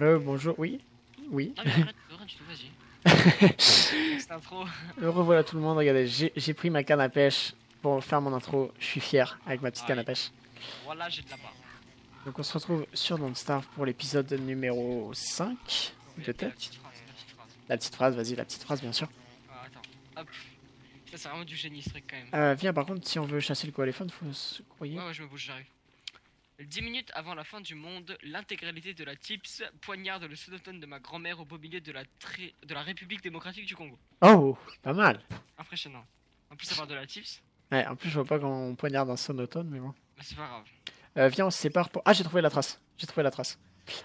Bonjour, oui Oui. Non mais arrête, arrête intro. Me revoilà tout le monde, regardez, j'ai pris ma canne à pêche pour faire mon intro. Je suis fier avec ma petite Ah canne à pêche. Voilà, j'ai de la barre. Donc on se retrouve sur Don't Starve pour l'épisode numéro 5 Mais de La tête. petite phrase, la petite phrase. La petite phrase, vas-y, la petite phrase bien sûr. Ah, attends, hop. Ça, c'est vraiment du génie, ce truc quand même. Euh, viens, par contre, si on veut chasser le coaléphone, faut se croyer. Ouais, ouais, je me bouge, j'arrive. 10 minutes avant la fin du monde, l'intégralité de la TIPS poignarde le sonotone de ma grand-mère au beau milieu de la, de la République démocratique du Congo. Oh, pas mal. Impressionnant. En plus, ça parle de la TIPS, Ouais, en plus, je vois pas quand on poignarde un sonotone, mais bon. bah, c'est pas grave. Euh, viens, on se sépare pour. Ah, j'ai trouvé la trace. J'ai trouvé la trace.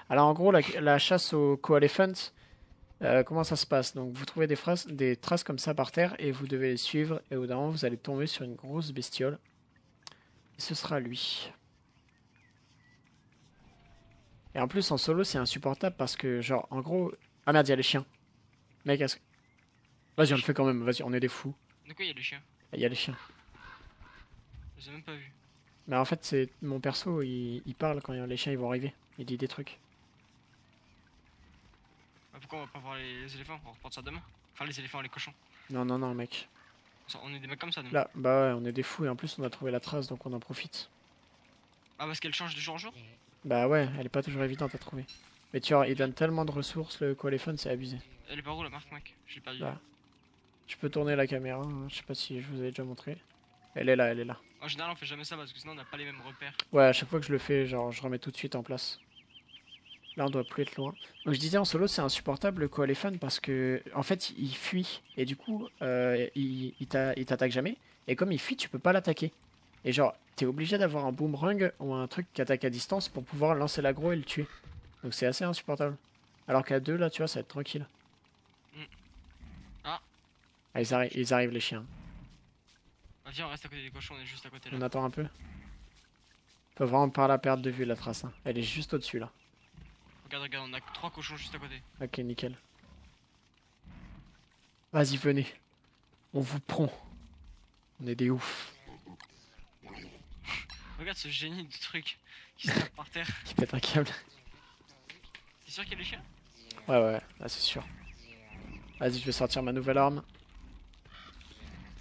Alors, en gros, la, la chasse au coelephant, euh, comment ça se passe? Donc, vous trouvez des, phrases, des traces comme ça par terre et vous devez les suivre. Et au bout d'un moment, vous allez tomber sur une grosse bestiole. Et ce sera lui. Et en plus, en solo, c'est insupportable parce que, genre, en gros. Ah merde, il y a les chiens. Mec, est-ce que- Vas-y, on le fait quand même. Vas-y, on est des fous. De quoi il y a les chiens? Il y a les chiens. Je les ai même pas vus. Mais en fait, c'est mon perso, il, il parle quand les chiens ils vont arriver. Il dit des trucs. Bah, pourquoi on va pas voir les, éléphants? On va reprendre ça demain. Enfin, les éléphants, les cochons. Non, non, non, mec. On est des mecs comme ça, nous. Là, bah ouais, on est des fous et en plus on a trouvé la trace donc on en profite. Ah, parce qu'elle change de jour en jour? Bah ouais, elle est pas toujours évidente à trouver. Mais tu vois, il donne tellement de ressources le coléphone, c'est abusé. Elle est par où la marque, mec? Je l'ai perdu. Là. Je peux tourner la caméra, hein, je sais pas si je vous avais déjà montré. Elle est là, elle est là. En général, on fait jamais ça parce que sinon, on n'a pas les mêmes repères. Ouais, à chaque fois que je le fais, genre je remets tout de suite en place. Là, on doit plus être loin. Donc je disais en solo, c'est insupportable le coaléphone parce que en fait, il fuit et du coup, euh, il, il t'attaque jamais. Et comme il fuit, tu peux pas l'attaquer. Et genre, t'es obligé d'avoir un boomerang ou un truc qui attaque à distance pour pouvoir lancer l'aggro et le tuer. Donc c'est assez insupportable. Alors qu'à deux, là, tu vois, ça va être tranquille. Mm. Ah. Ah, ils, arri- ils arrivent les chiens. Viens, on reste à côté des cochons, on est juste à côté là. On attend un peu. Faut vraiment pas la perdre de vue la trace. hein. Elle est juste au-dessus là. Regarde, regarde, on a trois cochons juste à côté. Ok, nickel. Vas-y, venez. On vous prend. On est des oufs. Regarde ce génie du truc qui se tape par terre. Qui pète un câble. T'es sûr qu'il y a les chiens? Ouais, ouais, là c'est sûr. Vas-y, je vais sortir ma nouvelle arme.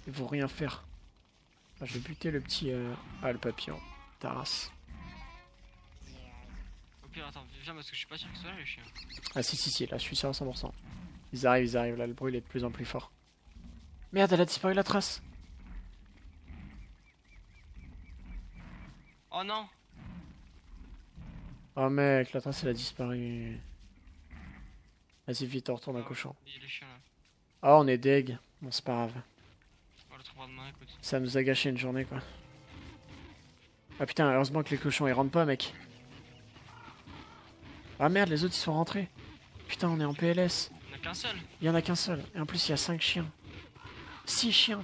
Ils vont rien faire. Ah, je vais buter le petit. euh, Ah, le papillon. Taras. Au pire, attends, viens parce que je suis pas sûr que ce soit là les chiens. Ah, si, si, si, là je suis sûr à 100%. Ils arrivent, ils arrivent. Là, le bruit il est de plus en plus fort. Merde, elle a disparu la trace. Oh non Oh mec, la trace elle a disparu. Vas-y, vite, on retourne un Ah, cochon. Il y. Ah, on est deg. Bon, c'est pas grave. Ça nous a gâché une journée, quoi. Ah putain, heureusement que les cochons ils rentrent pas, mec. Ah merde, les autres ils sont rentrés. Putain, on est en PLS. On a qu'un seul Il y en a qu'un seul. Et en plus, il y a 5 chiens. 6 chiens.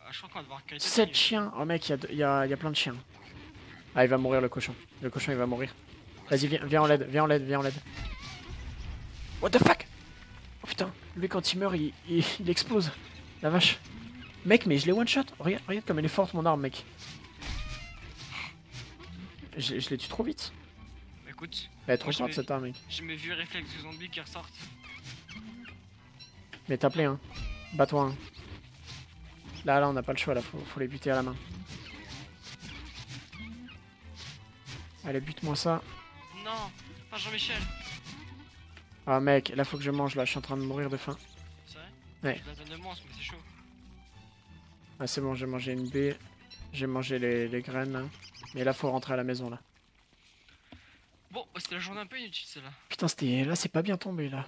Ah, Je crois qu'on va devoir qualité 7 chiens. Oh mec, il y, il y, a, il y a plein de chiens. Ah, il va mourir le cochon. Le cochon il va mourir. Vas-y, viens, viens en l'aide, viens en l'aide, viens en l'aide. What the fuck? Oh putain, lui quand il meurt, il, il, il explose. La vache. Mec, mais je l'ai one shot. Regarde, regarde comme elle est forte mon arme, mec. Je, je l'ai tué trop vite. Écoute, Elle est trop forte cette arme, mec. j'ai mes vieux réflexes de zombies qui ressortent. Mais t'as appelé, hein. Bats-toi, hein. Là, là, on n'a pas le choix, là. Faut, faut les buter à la main. Allez, bute-moi ça. Non Pas Jean-Michel Ah, mec, là, faut que je mange, là. Je suis en train de mourir de faim. C'est vrai? Ouais. Je la donne c'est chaud. Ah, c'est bon, j'ai mangé une baie. J'ai mangé les, les graines, là. Mais là, faut rentrer à la maison, là. Bon, bah, c'était la journée un peu inutile celle-là. Putain, c'était... Là, c'est pas bien tombé, là.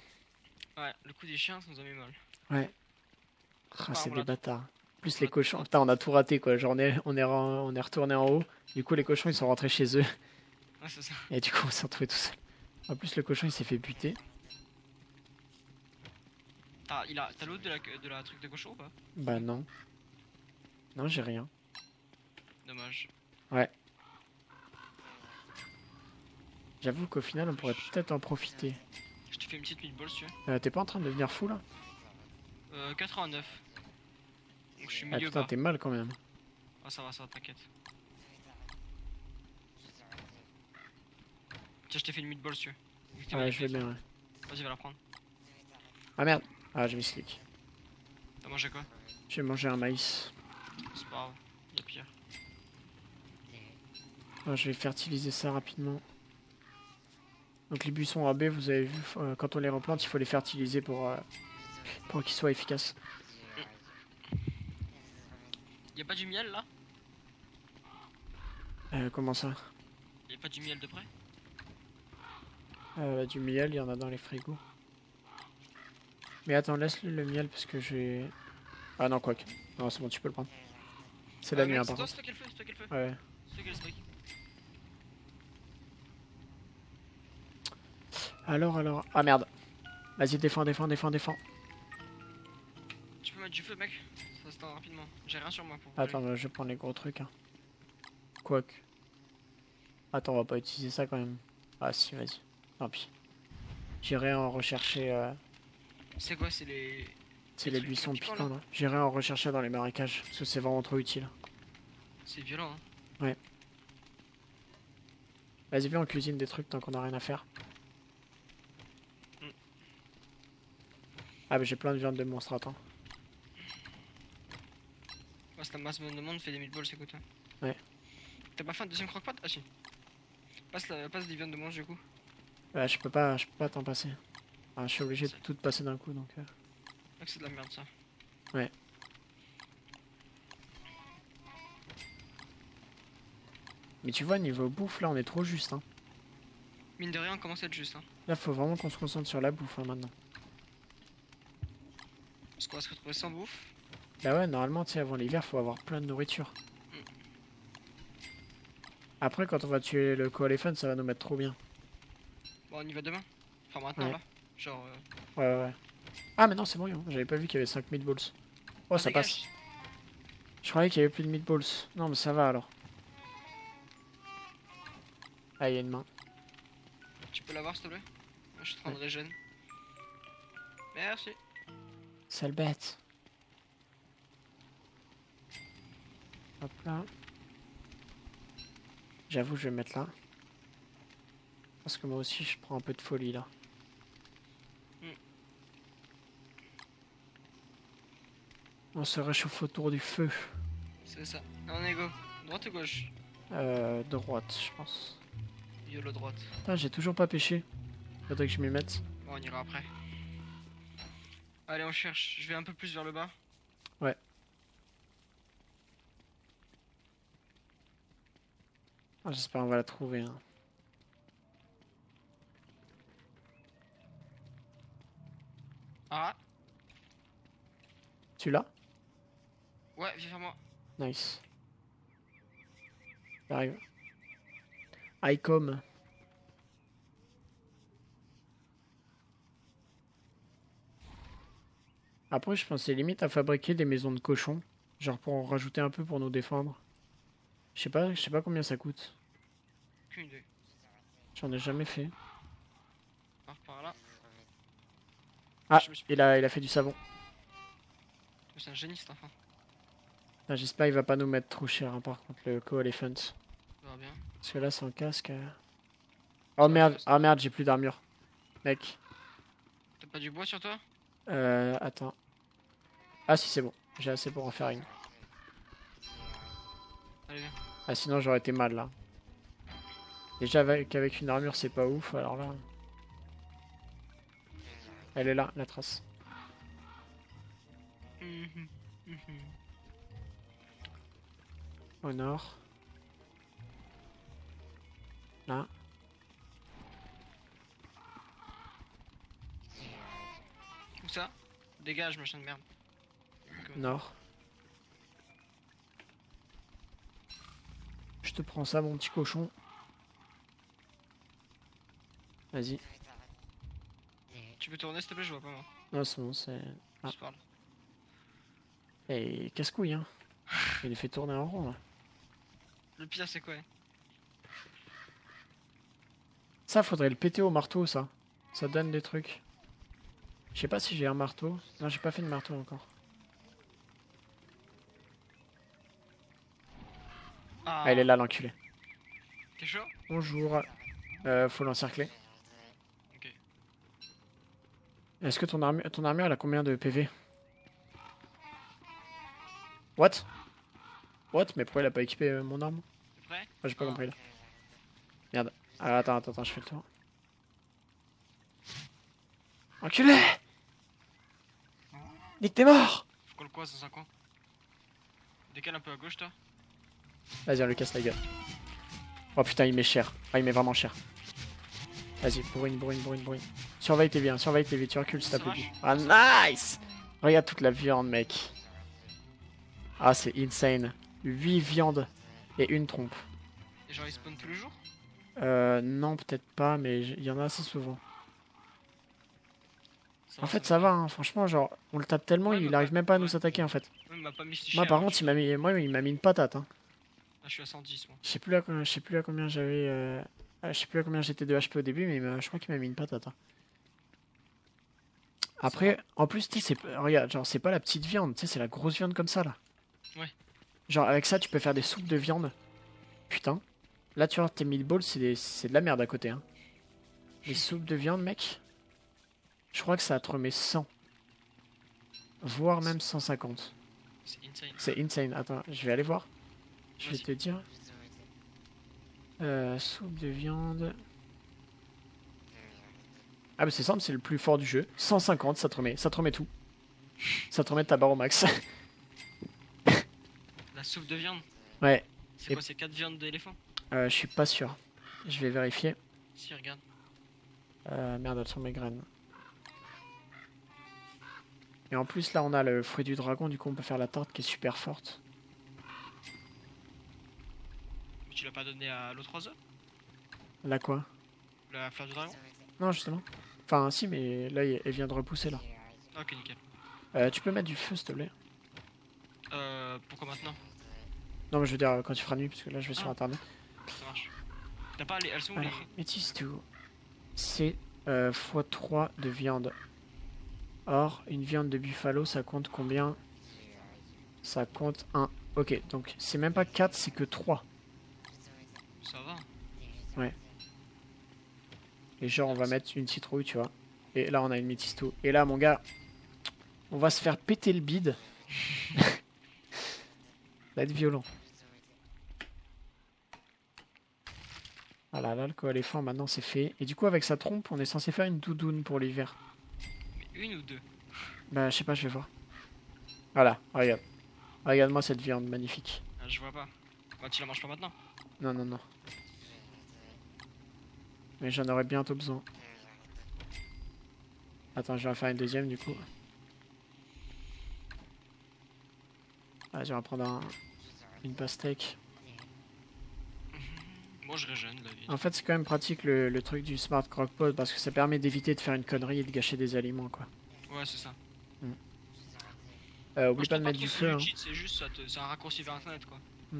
Ouais, le coup des chiens, ça nous a mis mal. Ah, c'est des bâtards. Plus les cochons. Putain, on a tout raté, quoi. Genre, on est, on est, ren- on est retourné en haut. Du coup, les cochons, ils sont rentrés chez eux. Ouais, ça. Et du coup, on s'est retrouvé tout seul. En plus, le cochon, il s'est fait buter. T'as il a- t'as l'autre de la, de la truc de cochon ou pas? Bah, non. Non, j'ai rien. Dommage. J'avoue qu'au final, on pourrait peut-être en profiter. Je te fais une petite meatball si tu veux. Euh, T'es pas en train de devenir fou, là? Euh, 89. Donc je suis Ah milieu putain, bas. t'es mal quand même. Ah ça va, ça va, t'inquiète. Tiens, je t'ai fait une meatball si tu veux. Ouais, je vais bien, ouais. Vas-y, va la prendre. Ah merde Ah, j'ai mis clic. T'as mangé quoi? J'ai mangé un maïs. C'est pas grave. Il y a pire. Ah, je vais fertiliser ça rapidement. Donc les buissons AB, vous avez vu, euh, quand on les replante, il faut les fertiliser pour, euh, pour qu'ils soient efficaces. Y a pas du miel là? Euh, comment ça? Y a pas du miel de près? Euh, Du miel, il y en a dans les frigos. Mais attends, laisse-le le miel parce que j'ai... Ah non, quoique. Non, c'est bon, tu peux le prendre. C'est la Ah, nuit, hein, par toi, le qui le. Ouais. Le. Alors, alors... Ah merde. Vas-y, défends, défends, défends, défends. Tu peux mettre du feu, mec Ça se tend rapidement. J'ai rien sur moi pour. Attends, bah, je vais prendre les gros trucs. Hein. Quoique. Attends, on va pas utiliser ça quand même. Ah si, vas-y. Tant pis. J'irai en rechercher... euh, C'est quoi C'est les. C'est Les buissons piquants, là. J'irai en rechercher dans les marécages, parce que c'est vraiment trop utile. C'est violent, hein. Vas-y, viens, on cuisine des trucs tant qu'on a rien à faire. Mm. Ah, bah j'ai plein de viande de monstre, attends. Ouais, c'est la masse de monde fait des meatballs, c'est quoi toi Ouais. T'as pas fait un deuxième croque-pat Ah si. Passe, la, passe des viandes de mange du coup. Ouais, je peux pas, je peux pas t'en passer. Je suis obligé de tout passer d'un coup, donc... euh. C'est de la merde ça. Mais tu vois, niveau bouffe, là, on est trop juste, hein. Mine de rien, on commence à être juste, hein. Là, faut vraiment qu'on se concentre sur la bouffe, hein, maintenant. Parce qu'on va se retrouver sans bouffe. Bah ouais, normalement, tu sais, avant l'hiver, faut avoir plein de nourriture. Après, quand on va tuer le co-elephant, ça va nous mettre trop bien. Bon, on y va demain? Enfin, maintenant Ouais. là. Genre. euh, Ouais, ouais, ouais. Ah, mais non, c'est bon, hein. j'avais pas vu qu'il y avait 5 meatballs. Oh, ah, ça dégage. passe. Je croyais qu'il y avait plus de meatballs. Non, mais ça va alors. Ah, il y a une main. Tu peux l'avoir s'il te plaît? Moi, je suis en train de régène. Merci. Sale bête. Hop là. J'avoue, je vais me mettre là. Parce que moi aussi, je prends un peu de folie là. Mm. On se réchauffe autour du feu. C'est ça. On est go. Droite ou gauche? Euh, droite, je pense. YOLO droite. Putain, j'ai toujours pas pêché. Faudrait que je m'y mette. Bon, on ira après. Allez, on cherche. Je vais un peu plus vers le bas. Ah, J'espère qu'on va la trouver. hein. Ah Tu l'as? Ouais, viens vers moi. Nice. J'arrive. ICOM. Après, je pensais limite à fabriquer des maisons de cochons. Genre pour en rajouter un peu pour nous défendre. Je sais pas, je sais pas combien ça coûte. J'en ai jamais fait. Par, par là. Ah, Je me suis- il a, il a fait du savon. C'est un génie cet enfant. Ah, J'espère qu'il va pas nous mettre trop cher hein, par contre le co-elephant. Ça va bien. Parce que là sans casque. euh. Oh merde, ah merde, j'ai plus d'armure. Mec. T'as pas du bois sur toi? Euh, attends. Ah si c'est bon, j'ai assez pour en faire une. Allez, viens. Ah sinon j'aurais été mal là. Déjà avec, avec une armure c'est pas ouf, alors là... Elle est là, la trace. Mhm, mhm. Au nord. Là. Où ça? Dégage, machin de merde. Nord. Je te prends ça mon petit cochon. Vas-y. Tu peux tourner s'il te plaît, je vois pas moi. Non c'est bon, c'est... Ah. Je parle. Et casse-couille hein. Il les fait tourner en rond là. Le pire, c'est quoi Ça, faudrait le péter au marteau, ça. Ça donne des trucs. Je sais pas si j'ai un marteau. Non, j'ai pas fait de marteau encore. Ah, Ah, il est là, l'enculé. T'es chaud? Bonjour. Euh, faut l'encercler. Est-ce que ton, armure, ton armure, elle a combien de PV What? What? Mais pourquoi il a pas équipé euh, mon arme? Prêt? Ah, J'ai pas Ah. compris là. Merde. Ah, attends, attends, attends, je fais le tour. Enculé Nick, t'es mort Faut qu'on le croise dans un coin. Décale un peu à gauche, toi. Vas-y, on lui casse la gueule. Oh putain, il met cher. Ah, il met vraiment cher. Vas-y, bourrine, bourrine, bourrine, bourrine. Surveille tes vies, hein, surveille tes vies, tu recules si t'as Ça plus de vie. marche. Ah, nice Regarde toute la viande, mec. Ah, c'est insane. 8 viandes et une trompe. Et genre, ils spawnent tous les jours? Euh, non, peut-être pas, mais il y en a assez souvent. Ça En fait, ça va, hein. franchement, genre, on le tape tellement, Ouais, il arrive même pas à nous attaquer, en fait. Ouais, pas mis Moi, par contre, il m'a mis, moi, il m'a mis une patate, hein. Ah, je suis à 110, moi. Je sais plus à, combien- je sais plus à combien j'avais. euh, Je sais plus à combien j'étais de HP au début, mais m'a- je crois qu'il m'a mis une patate. hein. Après, en plus, tu sais, c'est pas- regarde, genre, c'est pas la petite viande, tu sais, c'est la grosse viande comme ça là. Ouais. Genre, avec ça, tu peux faire des soupes de viande. Putain. Là, tu vois, tes meatballs, c'est des- c'est de la merde à côté. Hein. Les soupes de viande, mec. Je crois que ça te remet 100. Voire même 150. C'est insane. C'est insane. Attends, je vais aller voir. Je vais te dire. Euh, soupe de viande. Ah bah c'est simple, c'est le plus fort du jeu. 150, ça te remet, ça te remet tout. Ça te remet ta barre au max. La soupe de viande ouais, C'est quoi, c'est 4 viandes d'éléphant? Euh, je suis pas sûr. Je vais vérifier. Si, regarde. Euh, merde, elles sont mes graines. Et en plus là on a le fruit du dragon, du coup on peut faire la tarte qui est super forte. Mais tu l'as pas donné à l'autre oiseau Là quoi? La fleur du dragon Non justement. Enfin si mais là elle vient de repousser là. Ok, nickel. Euh, tu peux mettre du feu s'il te plaît? Euh, pourquoi maintenant? Non mais je veux dire quand tu feras nuit parce que là je vais sur Ah. internet. Ça marche. T'as pas les. Elles sont où les. Métis tout. C'est euh, x3 de viande. Or, une viande de buffalo, ça compte combien? Ça compte 1. Ok, donc c'est même pas 4, c'est que 3. Ça va. Et genre, on va mettre une citrouille, tu vois. Et là, on a une métis tout. Et là, mon gars, on va se faire péter le bide. ça va être violent. Voilà, là, le coéléphant, maintenant, c'est fait. Et du coup, avec sa trompe, on est censé faire une doudoune pour l'hiver. Mais une ou deux? Bah, je sais pas, je vais voir. Voilà, regarde. Regarde-moi cette viande magnifique. ah, Je vois pas. Bah, tu la manges pas maintenant Non, non, non. Mais j'en aurais bientôt besoin. Attends, je vais en faire une deuxième du coup. Vas-y, on va prendre un- une pastèque. Moi, je régène la vie. En fait, c'est quand même pratique le, le truc du Smart Crockpot parce que ça permet d'éviter de faire une connerie et de gâcher des aliments, quoi. Ouais, c'est ça. Euh, Moi, oublie je pas de mettre du feu. hein. c'est juste, ça te- un raccourci vers internet quoi. Mm.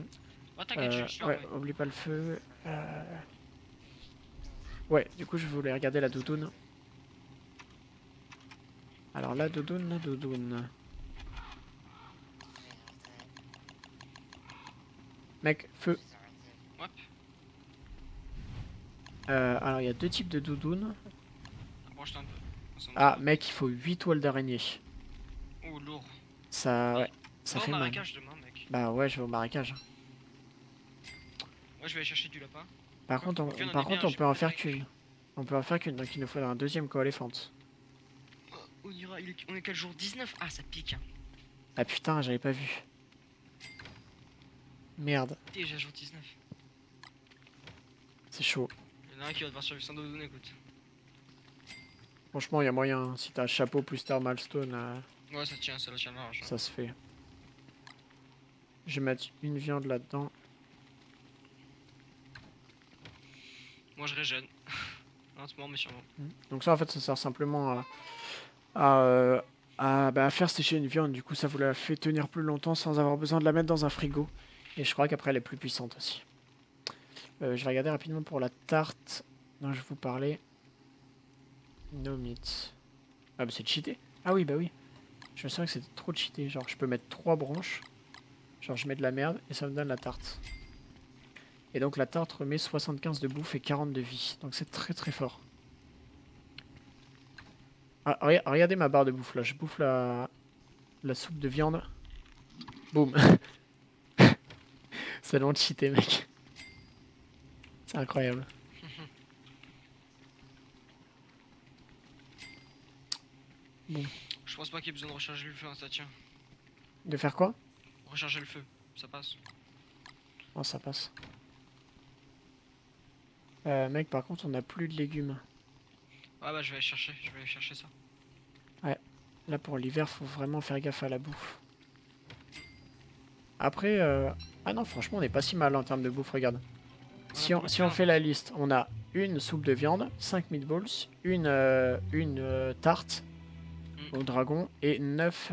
Euh, ouais, ouais. oublie pas le feu. Euh, Ouais, du coup, je voulais regarder la doudoune. Alors, la doudoune, la doudoune. Mec, feu. Hop. Euh, alors, il y a deux types de doudounes. Ah, mec, il faut 8 toiles d'araignée. Oh, lourd. Ça, ouais, ça au fait mal. marécage demain, mec. Bah ouais, je vais au marécage. Moi, je vais aller chercher du lapin. Par contre, on, par contre, on peut en faire qu'une. On peut en faire qu'une, donc il nous faudra un deuxième coéléphant. Oh, on ira, il est- on est quel jour? 19 Ah, ça pique. Hein. Ah putain, j'avais pas vu. Merde, Déjà jour 19. c'est chaud. Il y en a un qui va devoir survivre sans écoute. Franchement, il y a moyen. hein. Si t'as chapeau plus thermal stone, euh, Ouais, ça tient, ça la tient large. ça se fait. Je vais mettre une viande là-dedans. Je régène. Lentement, mais sûrement. Donc ça, en fait, ça sert simplement à, à, euh, à, bah, à faire sécher une viande. Du coup, ça vous la fait tenir plus longtemps sans avoir besoin de la mettre dans un frigo. Et je crois qu'après, elle est plus puissante aussi. Euh, je vais regarder rapidement pour la tarte dont je vous parlais. No meat. Ah bah c'est cheaté. Ah oui, bah oui. Je me souviens que c'était trop cheaté. Genre, je peux mettre trois branches. Genre, je mets de la merde et ça me donne la tarte. Et donc, la tarte remet 75 de bouffe et 40 de vie. Donc, c'est très très fort. Ah, rega- regardez ma barre de bouffe là. Je bouffe la, la soupe de viande. Boum. C'est long de cheater, mec. C'est incroyable. Je pense pas qu'il y ait besoin de recharger le feu, hein, ça tient. De faire quoi? Recharger le feu, ça passe. Oh, ça passe. Euh, mec, par contre, on a plus de légumes. Ouais, bah je vais aller chercher, je vais aller chercher ça. Là, pour l'hiver, faut vraiment faire gaffe à la bouffe. Après, euh... ah non, franchement, on est pas si mal en termes de bouffe, regarde. Si on, si fait la liste, on a une soupe de viande, 5 meatballs, une, euh, une euh, tarte Mm. au dragon et 9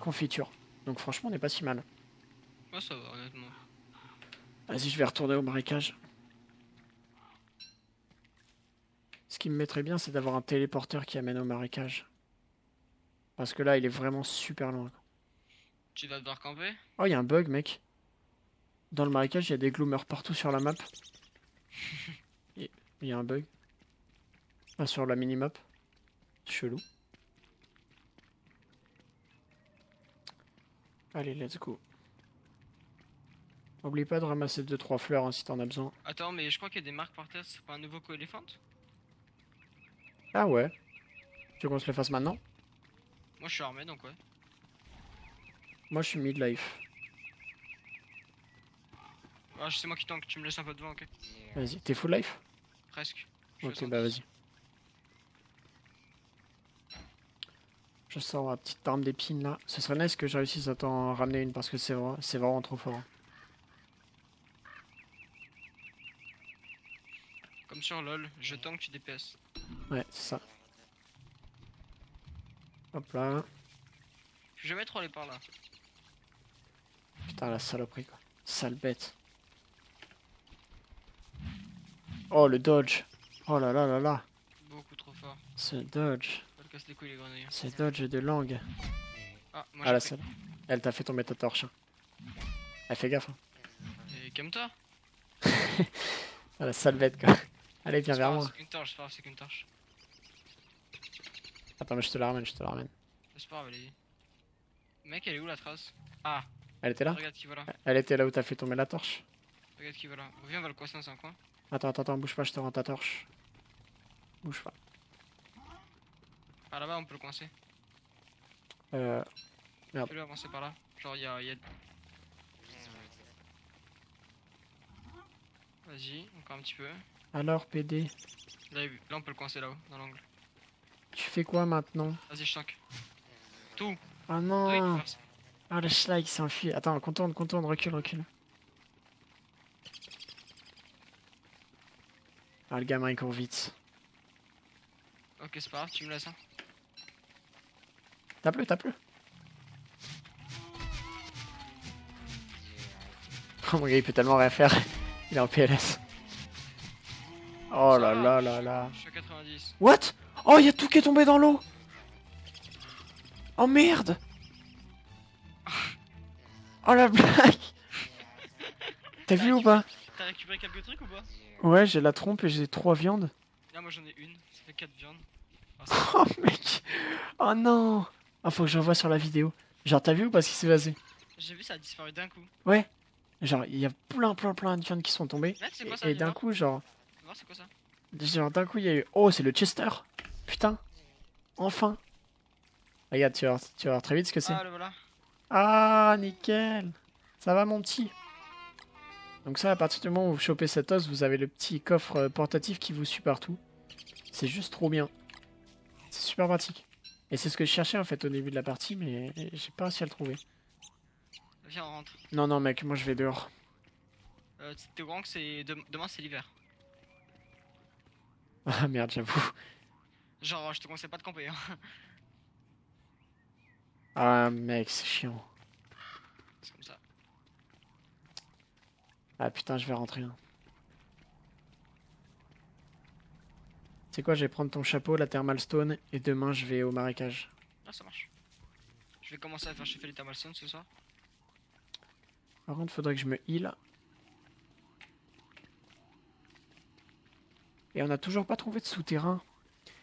confitures. Donc franchement, on n'est pas si mal. Ouais, ça va, honnêtement. Vas-y, je vais retourner au marécage. Ce qui me mettrait bien, c'est d'avoir un téléporteur qui amène au marécage. Parce que là, il est vraiment super loin. Tu vas devoir camper Oh, il y a un bug, mec. Dans le marécage, il y a des gloomers partout sur la map. Il y a un bug. Ah, sur la minimap. Chelou. Allez, let's go. Oublie pas de ramasser 2-3 fleurs hein, si t'en as besoin. Attends, mais je crois qu'il y a des marques par terre, c'est pas un nouveau co-éléphant Ah ouais. Tu veux qu'on se le fasse maintenant? Moi je suis armé donc ouais. Moi, je suis midlife. Ah, c'est moi qui tank, tu me laisses un peu devant, ok Vas-y, t'es full life? Presque. Je Ok, bah 110. vas-y. Je sors ma petite arme d'épines là. Ce serait nice que je réussisse à t'en ramener une parce que c'est vrai, c'est vraiment trop fort. Comme sur LoL, je tank, tu DPS. Ouais, c'est ça. Hop là. Je vais jamais trop aller par là. Putain, la saloperie quoi. Sale bête. Oh, le dodge. Oh là là là là. Beaucoup trop fort. Ce dodge. Pas le casse les couilles les grenouilles. Ce dodge de langue. Ah, moi Ah la sale. Elle t'a fait tomber ta torche. hein. Elle fait gaffe. hein. Et calme-toi. Ah la sale bête quoi. Allez, viens C'est vers moi. C'est qu'une torche, c'est c'est qu'une torche. Attends, mais je te la ramène, je te la ramène. C'est pas grave, allez. Mec, elle est où la trace? Ah, Elle était là regarde qui va là. Elle était là où t'as fait tomber la torche. Regarde qui va là. Viens, on va le coincer dans un coin. Attends, attends, attends, bouge pas, je te rends ta torche. Bouge pas. Par là-bas, on peut le coincer. Euh, Merde. Fais-le avancer par là. Genre, il y a. y a- Vas-y, encore un petit peu. Alors, PD, Là, on peut le coincer là-haut, dans l'angle. tu fais quoi maintenant? Vas-y, je tank. Tout Ah non. Ah, le schlag s'enfuit. Attends, contourne, contourne, recule, recule. Ah, le gamin il court vite. Ok, c'est pas grave, tu me laisses. Hein. Tape-le, tape-le. Oh mon gars, il peut tellement rien faire. Il est en PLS. Oh là là là là. Je suis à 90. What? Oh, il y a tout qui est tombé dans l'eau Oh merde Oh la blague T'as vu ou pas? T'as récupéré quelques trucs ou pas? Ouais, j'ai la trompe et j'ai trois viandes. Là, moi j'en ai une, ça fait 4 viandes. Oh mec Oh non Ah, faut que je revoie sur la vidéo. Genre, t'as vu ou pas ce qui s'est passé? J'ai vu, ça a disparu d'un coup. Ouais. Genre, il y a plein, plein, plein de viandes qui sont tombées. Là, Et, d'un coup, genre, c'est quoi ça genre d'un coup, il y a eu. Oh, c'est le Chester Putain Enfin Regarde, tu vas, voir- tu vas voir très vite ce que c'est. Ah, le voilà. Ah, nickel Ça va, mon petit Donc ça, à partir du moment où vous chopez cet os, vous avez le petit coffre euh, portatif qui vous suit partout. C'est juste trop bien. C'est super pratique. Et c'est ce que je cherchais, en fait, au début de la partie, mais j'ai pas réussi à le trouver. Viens, on rentre. Non, non, mec, moi je vais dehors. Euh, T'es au courant que Demain, c'est l'hiver. Ah, merde, j'avoue. Genre, je te conseille pas de camper. Hein. Ah, mec, c'est chiant. C'est comme ça. Ah, putain, je vais rentrer. hein. C'est quoi, je vais prendre ton chapeau, la thermal stone, et demain je vais au marécage. Ah, ça marche. Je vais commencer à faire chauffer les thermal stones ce soir. Par contre, faudrait que je me heal. Et on n'a toujours pas trouvé de souterrain.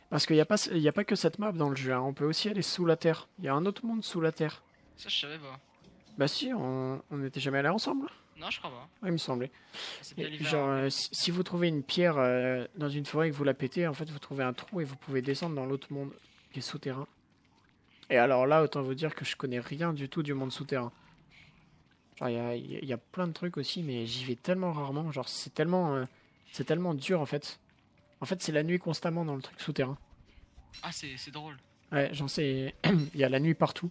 Parce qu'il n'y a, pas- y a pas que cette map dans le jeu, hein. on peut aussi aller sous la terre. Il y a un autre monde sous la terre. Ça, je savais pas. Bah si, on n'était jamais allés ensemble. Non, je crois pas. Ouais, il me semblait. Et l'hiver. genre, euh, si, si vous trouvez une pierre euh, dans une forêt et que vous la pétez, en fait, vous trouvez un trou et vous pouvez descendre dans l'autre monde qui est souterrain. Et alors là, autant vous dire que je connais rien du tout du monde souterrain. Genre, il y y y a plein de trucs aussi, mais j'y vais tellement rarement. Genre, c'est tellement, euh, c'est tellement dur en fait. En fait, c'est la nuit constamment dans le truc souterrain. Ah, c'est drôle. Ouais, j'en sais. Il y a la nuit partout.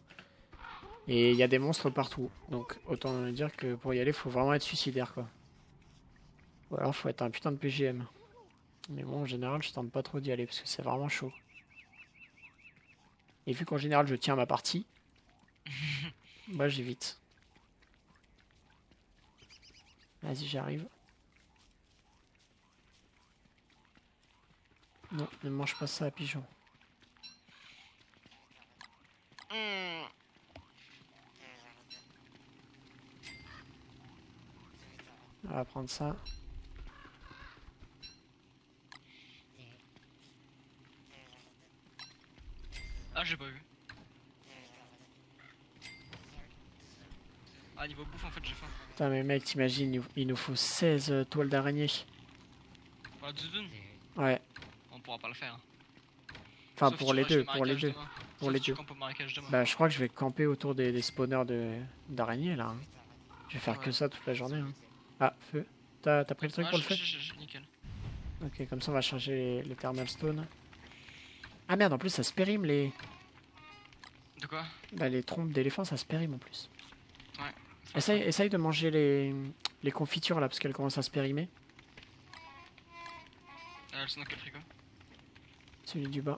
Et il y a des monstres partout. Donc autant dire que pour y aller, faut vraiment être suicidaire quoi. Ou alors faut être un putain de PGM. Mais bon, en général, je tente pas trop d'y aller parce que c'est vraiment chaud. Et vu qu'en général, je tiens ma partie, moi j'évite. Vas-y, j'arrive. Non, ne mange pas ça, pigeon. On va prendre ça. Ah, j'ai pas vu. Ah, niveau bouffe, en fait, j'ai faim. Putain, mais mec, t'imagines, il nous- faut 16 euh, toiles d'araignée. Ouais, pourra pas le faire. enfin pour si les deux, pour les deux. demain. Pour Sauf les si deux. Bah, je crois que je vais camper autour des, des spawners de d'araignées là. hein. Je vais faire que ça toute la journée. hein. Ah, feu. T'as pris le truc pour le feu Nickel. Ok, comme ça on va charger les, les thermal stone. Ah merde, en plus ça se périme les, De quoi? bah, les trompes d'éléphants, ça se périme en plus. Ouais. Essaye, essaye de manger les, les confitures là parce qu'elles commencent à se périmer. Elles sont dans quel frigo? Celui du bas.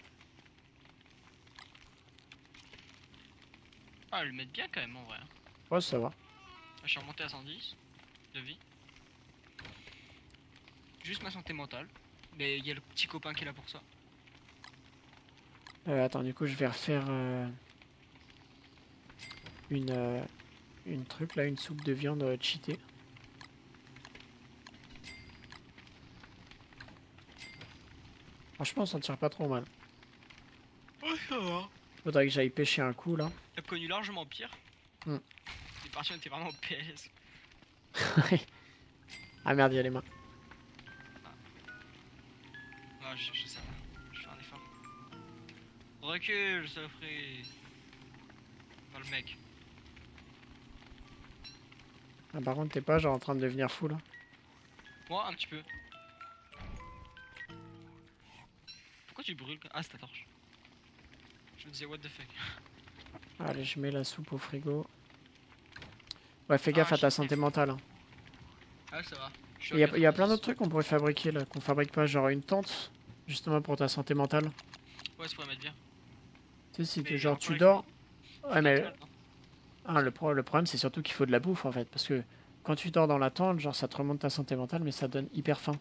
Ah, elles le mettent bien quand même en vrai. hein. Ouais, ça va. Je suis remonté à 110 de vie. Juste ma santé mentale. Mais il y a le petit copain qui est là pour ça. Euh, attends, du coup, je vais refaire euh, une, euh, une truc là, une soupe de viande euh, cheatée. Franchement, on s'en tire pas trop mal. Ouais, ça va. Faudrait que j'aille pêcher un coup là. T'as connu largement pire. Hmm. Les parties on était vraiment PS. ah merde, il y a les mains. Ah, je, je sais. Je fais un effort. Recule, saloperie. Pas le mec. Ah, par contre, t'es pas genre en train de devenir fou là. Moi, un petit peu. Pourquoi tu brûles Ah, c'est ta torche. Je me disais, what the fuck. Allez, je mets la soupe au frigo. Ouais, fais Ah, gaffe à ta santé mentale. hein. Ah, ça va. Il y, a, y a plein 90. d'autres trucs qu'on pourrait fabriquer là, qu'on fabrique pas, genre une tente, justement pour ta santé mentale. Ouais, ça pourrait mettre bien. Tu sais, si tu, genre tu dors. Ouais, mais non Ah, le, pro- le problème, c'est surtout qu'il faut de la bouffe en fait. Parce que quand tu dors dans la tente, genre ça te remonte ta santé mentale, mais ça donne hyper faim.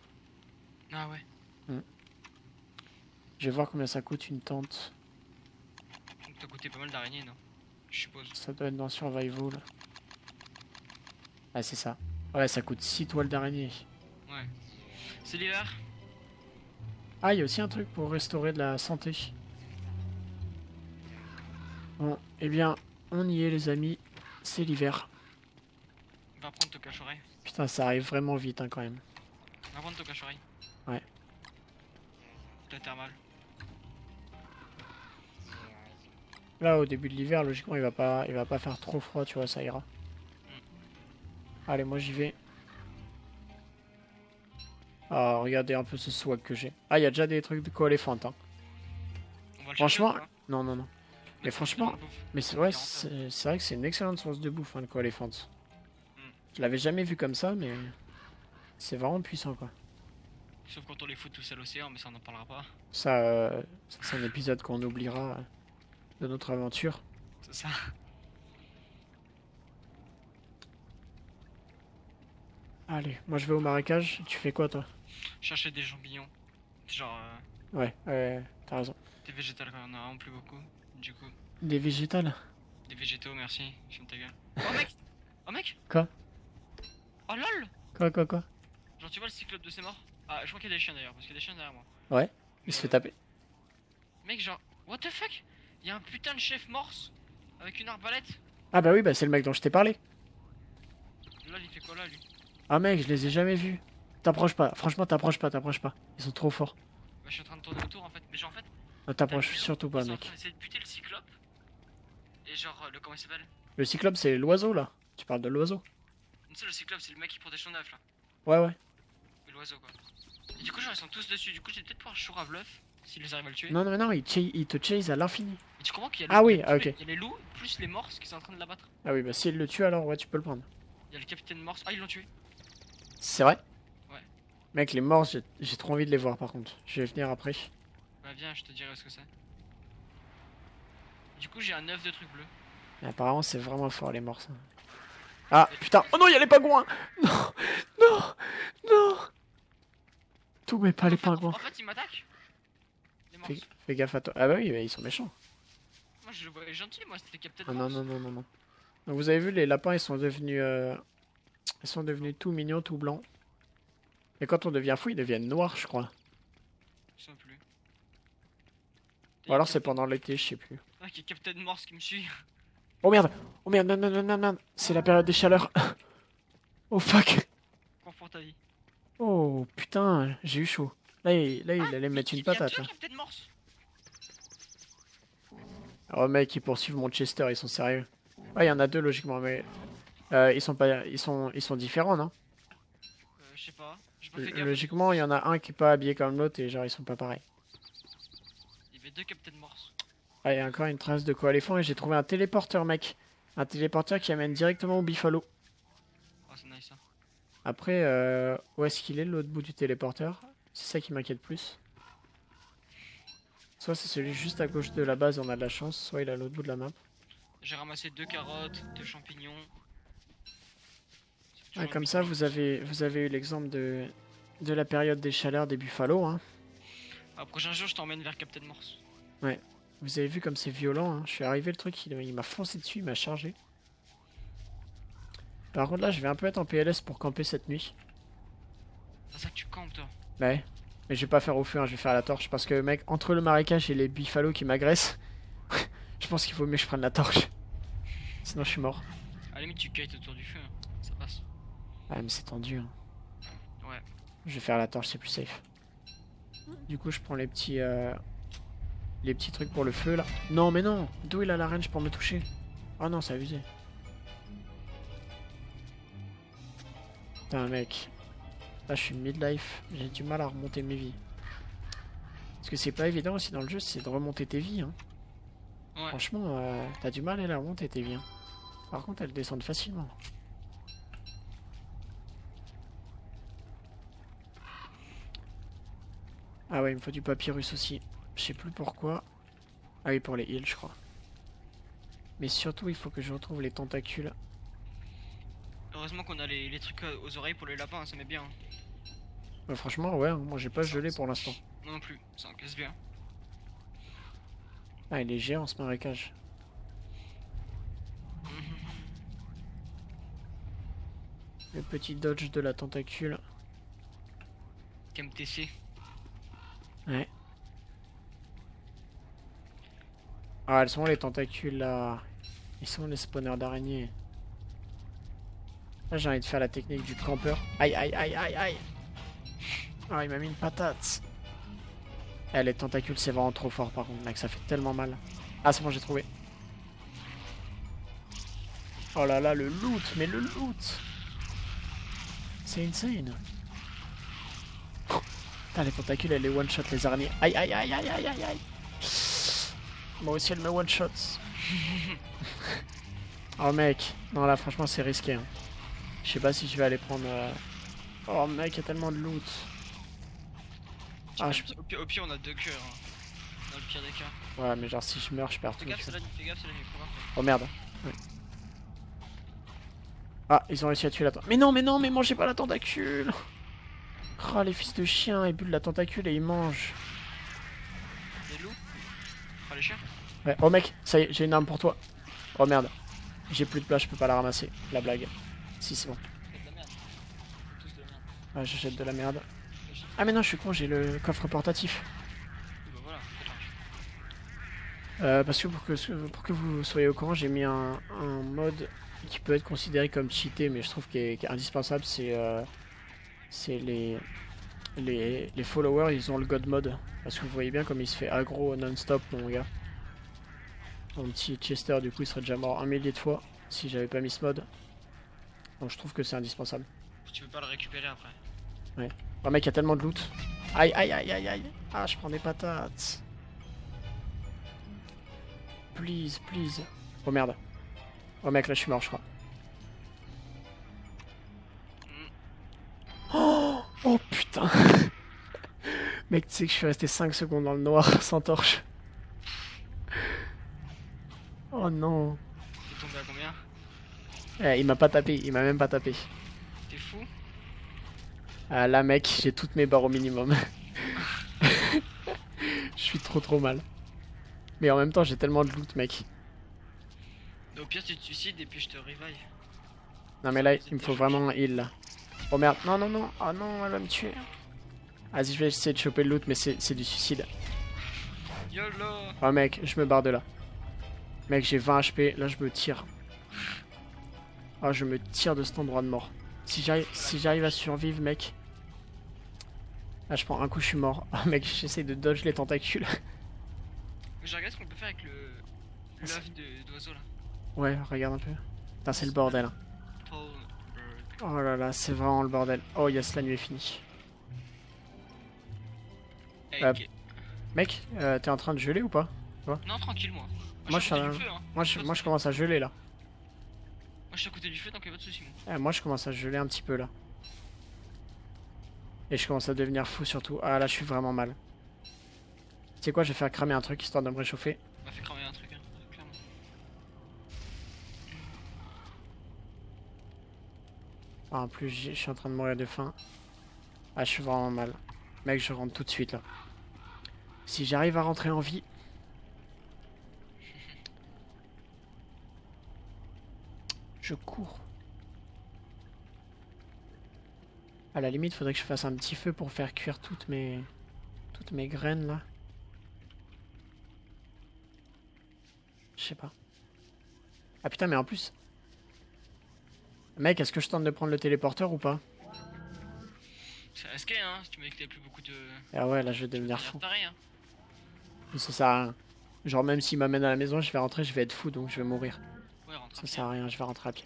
Ah ouais. Je vais voir combien ça coûte une tente. Donc t'as coûté pas mal d'araignées, non? Je suppose. Ça doit être dans Survival. Ah, c'est ça. Ouais, ça coûte 6 toiles d'araignée. Ouais. C'est l'hiver? Ah, il y a aussi un truc pour restaurer de la santé. Bon, eh bien, on y est, les amis. C'est l'hiver. Va prendre ton cache-oreille. Putain, ça arrive vraiment vite hein, quand même. Va prendre ton cache-oreille. Ouais. T'as thermal. Là, au début de l'hiver, logiquement, il va pas, il va pas faire trop froid, tu vois, ça ira. Allez, moi j'y vais. Ah, regardez un peu ce swag que j'ai. Ah, il y a déjà des trucs de co-éléphant, hein. Franchement, chercher non, non, non. Mais franchement. Mais c'est vrai, c'est vrai que c'est une excellente source de bouffe, hein, le co-éléphant. Hmm. Je l'avais jamais vu comme ça, mais c'est vraiment puissant, quoi. Sauf quand on les fout tous à l'océan, mais ça on en parlera pas. Ça, euh, ça, c'est un épisode qu'on oubliera de notre aventure. C'est ça. Allez, moi je vais au marécage. Tu fais quoi, toi? Chercher des champignons. Genre euh, Ouais, ouais, t'as raison. des végétales on en a vraiment plus beaucoup. Du coup, Des végétales? Des végétaux, merci. Ferme ta gueule. Oh mec Oh mec Quoi? Oh lol Quoi, quoi, quoi? Genre tu vois le cyclope de ses morts? Ah, je crois qu'il y a des chiens d'ailleurs, parce qu'il y a des chiens derrière moi. Il se fait taper. Mec, genre, what the fuck? Il y a un putain de chef morse avec une arbalète. Ah bah oui, bah c'est le mec dont je t'ai parlé. Là, il fait quoi là, lui? Ah mec, je les ai jamais vus. T'approches pas, franchement t'approches pas, t'approches pas. Ils sont trop forts. Bah, je suis en train de tourner autour en fait. Mais genre, en fait, Non, t'approches surtout pas mec. d'essayer de buter le cyclope. Et genre, euh, le comment il s'appelle? Le cyclope c'est l'oiseau là. Tu parles de l'oiseau Tu sais, le cyclope, c'est le mec qui protège son œuf là. Ouais ouais. L'oiseau quoi. Et du coup, genre, ils sont tous dessus. Du coup, j'ai peut-être pouvoir chour à bluff s'ils arrivent à le tuer. Non non non, il, il te chase à l'infini. Mais tu comprends qu'il y a Ah le- oui, ah, ok. Il y a les loups plus les morses qui sont en train de l'abattre. Ah oui bah s'il le tue alors ouais tu peux le prendre. Il y a le capitaine morse. Ah, ils l'ont tué. C'est vrai Ouais. Mec les morts j'ai trop envie de les voir par contre. Je vais venir après. Bah, viens, je te dirai ce que c'est. Du coup, j'ai un œuf de trucs bleus. Mais apparemment c'est vraiment fort les morts ça. Ah putain Oh non il y a les pingouins Non Non Non Tout mais pas les pingouins. En fait, ils m'attaquent. Fais, fais gaffe à toi. Ah bah oui mais ils sont méchants. Moi, je le voyais gentil, moi, c'était capitaine Ah non non non non non. Donc vous avez vu les lapins ils sont devenus euh, ils sont devenus tout mignons tout blancs. Et quand on devient fou ils deviennent noirs je crois. Je sais plus. Ou alors c'est pendant l'été je sais plus. Ah, qu'il y a Captain Morse qui me suit. Oh merde Oh merde non non non non non C'est la période des chaleurs. oh fuck pour ta vie. Oh putain j'ai eu chaud. Là il, là, il Ah, allait me mettre une patate. Morse. Oh mec, ils poursuivent mon Chester, ils sont sérieux. Ouais, il y en a deux logiquement, mais euh, ils sont pas, ils sont, ils sont différents, non? Euh, je sais pas. J'ai pas fait gaffe. Logiquement, il y en a un qui est pas habillé comme l'autre et genre ils sont pas pareils. Il y avait deux Captain Morse. Ah, il y a encore une trace de coaléphant et j'ai trouvé un téléporteur, mec. Un téléporteur qui amène directement au Buffalo. Oh, c'est nice ça. Après, euh, où est-ce qu'il est l'autre bout du téléporteur? C'est ça qui m'inquiète plus. Soit c'est celui juste à gauche de la base, on a de la chance, soit il est à l'autre bout de la map. J'ai ramassé deux carottes, deux champignons. Ouais, toujours comme ça, vous avez, vous avez eu l'exemple de, de la période des chaleurs des Buffalo. Hein. Ah, prochain jour, je t'emmène vers Captain Morse. Vous avez vu comme c'est violent. Hein. Je suis arrivé, le truc, il, il m'a foncé dessus, il m'a chargé. Par contre, là, je vais un peu être en PLS pour camper cette nuit. C'est ça que tu campes, toi. Ouais. Mais je vais pas faire au feu, hein, je vais faire à la torche. Parce que, mec, entre le marécage et les Buffalo qui m'agressent, je pense qu'il faut mieux que je prenne la torche. Sinon, je suis mort. À la limite, tu kites autour du feu. hein. Ça passe. Ouais, mais c'est tendu. Hein. Ouais. Je vais faire la torche, c'est plus safe. Du coup, je prends les petits, euh, les petits trucs pour le feu là. Non, mais non. D'où il a la range pour me toucher? Oh non, c'est abusé. Putain, mec. Là, je suis midlife. J'ai du mal à remonter mes vies. Parce que c'est pas évident aussi dans le jeu, c'est de remonter tes vies. Hein. Ouais. Franchement, euh, t'as du mal à la remonter tes vies. hein. Par contre, elles descendent facilement. Ah ouais, il me faut du papyrus aussi. Je sais plus pourquoi. Ah oui, pour les heals, je crois. Mais surtout, il faut que je retrouve les tentacules. Heureusement qu'on a les, les trucs euh, aux oreilles pour les lapins, ça met bien. hein. Bah, franchement, ouais, hein, moi j'ai pas gelé pour l'instant. Moi non plus, ça encaisse bien. Ah, il est géant ce marécage. Le petit dodge de la tentacule. KMTC. Ouais. Ah, elles sont les tentacules là? Ils sont les spawners d'araignées? J'ai envie de faire la technique du campeur. Aïe, aïe, aïe, aïe, aïe. Ah, il m'a mis une patate. Eh, les tentacules, c'est vraiment trop fort par contre, mec, ça fait tellement mal. Ah, c'est bon, j'ai trouvé. Oh là là, le loot, mais le loot C'est insane. Putain, les tentacules, elle les one-shot, les araignées. Aïe, aïe, aïe, aïe, aïe, aïe, aïe. Moi aussi, elle me one-shot. oh, mec. Non, là, franchement, c'est risqué. hein. Je sais pas si je vais aller prendre... euh, Oh, mec, il y a tellement de loot. Ah, je... Au, pire, au pire, on a deux cœurs. hein. Dans le pire des cas. Ouais, mais genre, si je meurs, je perds Fais tout. gaffe, fais gaffe, c'est la nuit. Oh, merde. Ah, ils ont réussi à tuer la tentacule. Mais non, mais non, mais mangez pas la tentacule Oh, les fils de chiens, ils bullent la tentacule et ils mangent. Les loups Enfin, les chiens Ouais. Oh mec, ça y est, j'ai une arme pour toi. Oh merde. J'ai plus de place, je peux pas la ramasser. La blague. Si, c'est bon. Ouais, de la merde. Ah mais non, je suis con, j'ai le coffre portatif. Euh, parce que pour, que vous soyez au courant, j'ai mis un, mode qui peut être considéré comme cheaté, mais je trouve qu'il est, indispensable, c'est euh, c'est les, les, les followers, ils ont le god mode. Parce que vous voyez bien comme il se fait aggro non-stop, mon gars. Mon petit Chester, du coup, il serait déjà mort un millier de fois si j'avais pas mis ce mode. Donc je trouve que c'est indispensable. Tu peux pas le récupérer après. Oh mec, il y a tellement de loot. Aïe, aïe, aïe, aïe, aïe. Ah, je prends des patates. Please, please. Oh merde. Oh mec, là je suis mort, je crois. Oh, oh putain. mec, tu sais que je suis resté 5 secondes dans le noir sans torche. Oh non. T'es tombé à combien? Eh, il m'a pas tapé, il m'a même pas tapé. T'es fou Ah là mec, j'ai toutes mes barres au minimum. Je suis trop trop mal. Mais en même temps, j'ai tellement de loot, mec. Au pire, tu te suicides et puis je te revive. Non mais là, il me faut vraiment un heal là. Oh merde, non non non, oh non, elle va me tuer. Vas-y, je vais essayer de choper le loot, mais c'est c'est du suicide. YOLO Oh mec, je me barre de là. Mec, j'ai 20 HP, là je me tire. Oh, je me tire de cet endroit de mort. Si j'arrive si à survivre, mec. Là, je prends un coup, je suis mort. Oh mec, j'essaie de dodge les tentacules. Je regarde ce qu'on peut faire avec le. l'œuf de- d'oiseau là. Ouais, regarde un peu. Putain, c'est le bordel. hein. Oh là là, c'est vraiment le bordel. Oh yes, la nuit est finie. Hey, Euh. Mec, euh, t'es en train de geler ou pas? Non, tranquille, moi. moi, je je suis un- feu, hein. moi je, moi je commence à geler là. Moi, je suis à côté du feu, donc y'a pas de soucis, moi. Eh, moi je commence à geler un petit peu là. Et je commence à devenir fou surtout. Ah là je suis vraiment mal. Tu sais quoi, je vais faire cramer un truc histoire de me réchauffer. On m'a fait cramer un truc, hein, clairement. Ah, en plus je suis en train de mourir de faim. Ah je suis vraiment mal. Mec je rentre tout de suite là. Si j'arrive à rentrer en vie. Je cours. À la limite, faudrait que je fasse un petit feu pour faire cuire toutes mes toutes mes graines là. Je sais pas. Ah putain, mais en plus. Mec, est-ce que je tente de prendre le téléporteur ou pas? C'est risqué, hein, si tu me dis que t'avais plus beaucoup de. Ah ouais, là je vais devenir de fou. taré, hein. Ça sert à rien. Genre même s'il m'amène à la maison, je vais rentrer, je vais être fou donc je vais mourir. Ça sert à rien, je vais rentrer à pied.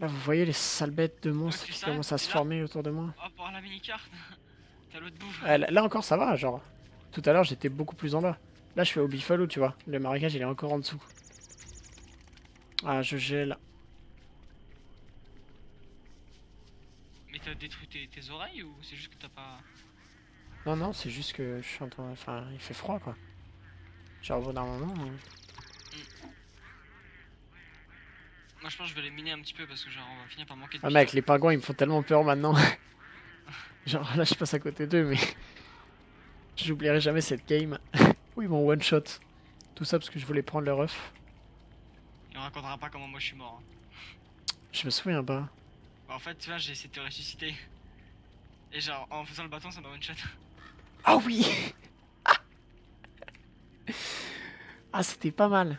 Là vous voyez les sales bêtes de monstres qui commencent à se former autour de moi. Oh, pour avoir la mini-carte T'as l'autre bouffe. Là encore ça va, genre. Tout à l'heure j'étais beaucoup plus en bas. Là je suis au Buffalo, tu vois. Le marécage il est encore en dessous. Ah je gèle. Mais t'as détruit tes, tes oreilles ou c'est juste que t'as pas. Non non c'est juste que je suis en train... Enfin il fait froid quoi. Genre au bout d'un moment... Moi, je pense que je vais les miner un petit peu parce que, genre, on va finir par manquer de. Ah mec les pingouins ils me font tellement peur maintenant. genre là je passe à côté d'eux mais... J'oublierai jamais cette game. Où ils m'ont one shot. Tout ça parce que je voulais prendre leur œuf. Et on racontera pas comment moi je suis mort. hein. Je me souviens pas. Bah, en fait, tu vois, j'ai essayé de te ressusciter. Et genre, en faisant le bâton, ça m'a one shot. Ah oui Ah c'était pas mal.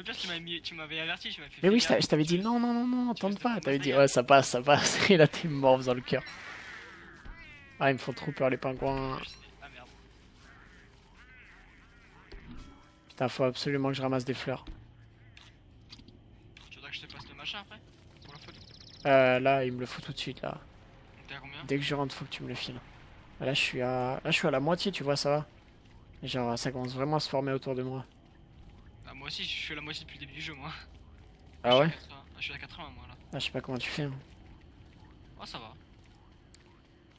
Le pire, tu m'avais averti, tu m'avais fait. Mais oui, je t'avais dit non, non, non, non, tente pas. T'avais dit ouais, ça passe, ça passe. Et là t'es mort dans le cœur. Ah, ils me font trop peur les pingouins. Ah merde. Putain, faut absolument que je ramasse des fleurs. Tu voudrais que je te passe le machin après Pour la photo Euh, là, il me le faut tout de suite là. Donc t'es à combien? Dès que je rentre, faut que tu me le files. Là, je suis à, là, je suis à la moitié, tu vois, ça va? Genre, ça commence vraiment à se former autour de moi. Ah, moi aussi, je suis à la moitié depuis le début du jeu, moi. Ah ouais Je suis à 80, ah, Je suis à 80, moi là. Ah, je sais pas comment tu fais. hein. Oh, ça va.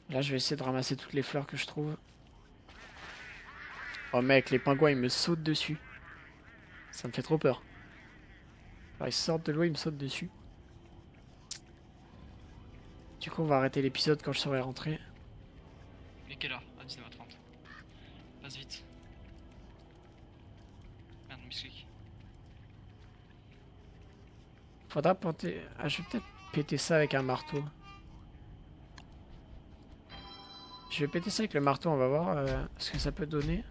Là, je vais essayer de ramasser toutes les fleurs que je trouve. Oh mec, les pingouins, ils me sautent dessus. Ça me fait trop peur. Alors, ils sortent de l'eau, ils me sautent dessus. Du coup, on va arrêter l'épisode quand je serai rentré. Mais quelle heure? À 19h30. Passe vite. Merde, misclick. Faudra planter... Ah, je vais peut-être péter ça avec un marteau. Je vais péter ça avec le marteau, on va voir euh, ce que ça peut donner.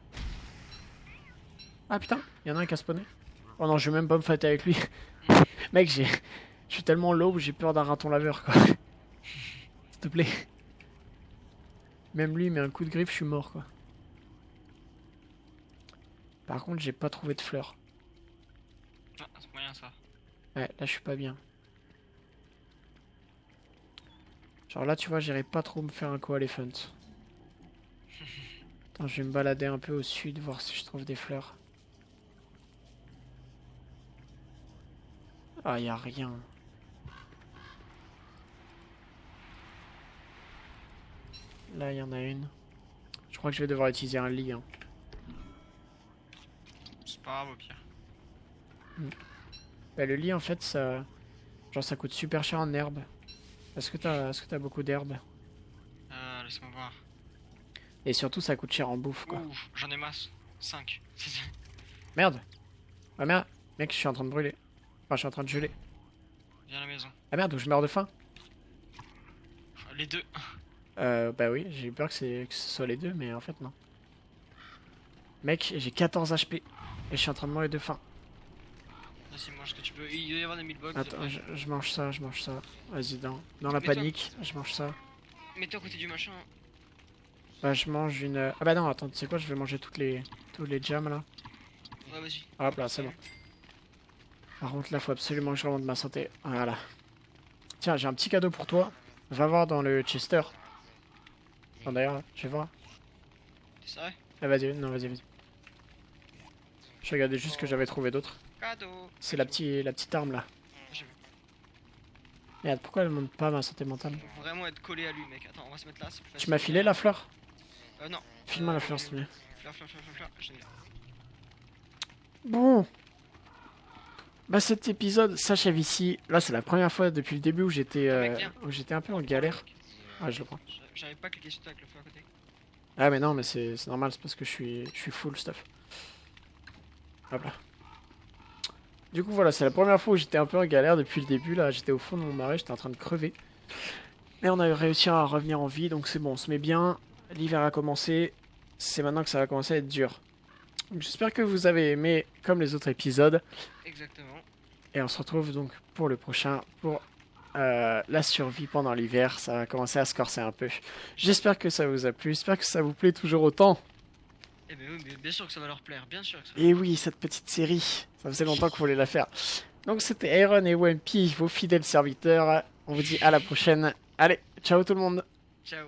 Ah putain, il y en a un qui a spawné. Oh non, je vais même pas me fighter avec lui. Mec, j'ai. Je suis tellement low, j'ai peur d'un raton laveur quoi. S'il te plaît. Même lui, il met un coup de griffe, je suis mort quoi. Par contre, j'ai pas trouvé de fleurs. Ah, c'est moyen ça. Ouais, là je suis pas bien. Genre là, tu vois, j'irai pas trop me faire un co-elephant. Attends, je vais me balader un peu au sud, voir si je trouve des fleurs. Ah, y a rien. Là, il y en a une. Je crois que je vais devoir utiliser un lit. hein. C'est pas grave au pire. Bah, le lit, en fait, ça... Genre, ça coûte super cher en herbe. Est-ce que t'as est -ce que t'as beaucoup d'herbe Euh, laisse-moi voir. Et surtout, ça coûte cher en bouffe, quoi. J'en ai masse. 5. Merde Ah merde Mec, je suis en train de brûler. Enfin, je suis en train de geler. Viens à la maison. Ah merde, je meurs de faim Les deux. Euh, bah oui, j'ai eu peur que ce soit les deux, mais en fait, non. Mec, j'ai 14 HP. Et je suis en train de mourir de faim. Vas-y, mange ce que tu peux. Il doit y avoir des meatbox. Attends, je, je mange ça, je mange ça. Vas-y, dans, dans la toi- panique, je mange ça. Mets-toi à côté du machin. Bah, je mange une... Ah bah non, attends, tu sais quoi, je vais manger toutes les, tous les jams, là. Ouais, vas-y. Hop là, c'est bon. Par contre, là, faut absolument que je remonte ma santé. Voilà. Tiens, j'ai un petit cadeau pour toi. Va voir dans le Chester. Attends, d'ailleurs, je vais voir. C'est vrai Ah, vas-y, non, vas-y, vas-y. Je regardais juste ce que j'avais trouvé d'autre. C'est la, petite la petite arme, là. Merde, pourquoi elle monte pas ma santé mentale Faut vraiment être collé à lui, mec. Attends, on va se mettre là. c'est plus Tu m'as filé la fleur Euh, non. File-moi Euh, la fleur, s'il te plaît. Fleur, fleur, fleur, fleur, fleur. Je l'ai là. Bon. Bah cet épisode s'achève ici. Là c'est la première fois depuis le début où j'étais euh, j'étais un peu en galère. Ah je le prends. J'a- J'arrive pas à cliquer sur toi avec le feu à côté. Ah mais non mais c'est c'est normal, c'est parce que je suis je suis full stuff. Hop là. Du coup voilà, c'est la première fois où j'étais un peu en galère depuis le début. Là j'étais au fond de mon marais, j'étais en train de crever. Mais on a réussi à revenir en vie, donc c'est bon, on se met bien. L'hiver a commencé. C'est maintenant que ça va commencer à être dur. J'espère que vous avez aimé comme les autres épisodes. Exactement. Et on se retrouve donc pour le prochain, pour euh, la survie pendant l'hiver. Ça va commencer à se corser un peu. J'espère que ça vous a plu, j'espère que ça vous plaît toujours autant. Eh ben oui, mais bien sûr que ça va leur plaire. Bien sûr que ça va. Et oui, cette petite série, ça faisait longtemps qu'on voulait la faire. Donc c'était Iron et Wimpy, vos fidèles serviteurs. On vous dit à la prochaine. Allez, ciao tout le monde Ciao.